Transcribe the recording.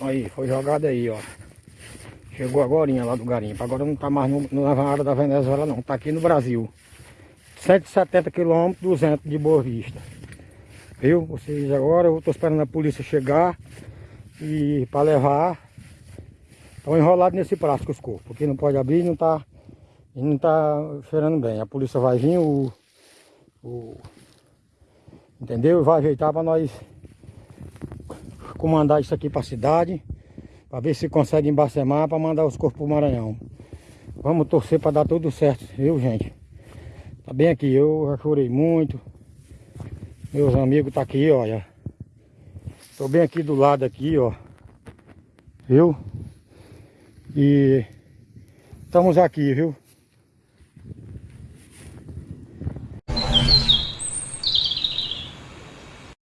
Aí, foi jogado aí, ó. Chegou agora lá do garimpo. Agora não tá mais no, na área da Venezuela não. Tá aqui no Brasil. 170 quilômetros, 200 de Boa Vista. Viu? Vocês agora, eu tô esperando a polícia chegar e para levar. Estão enrolados nesse plástico os corpos, porque não pode abrir não tá, não tá cheirando bem. A polícia vai vir, o, o entendeu? Vai ajeitar para nós comandar isso aqui para a cidade, para ver se consegue embacemar para mandar os corpos para Maranhão. Vamos torcer para dar tudo certo, viu gente? Tá bem aqui, eu já chorei muito. Meus amigos tá aqui, olha. Tô bem aqui do lado aqui, ó. Viu? E estamos aqui, viu?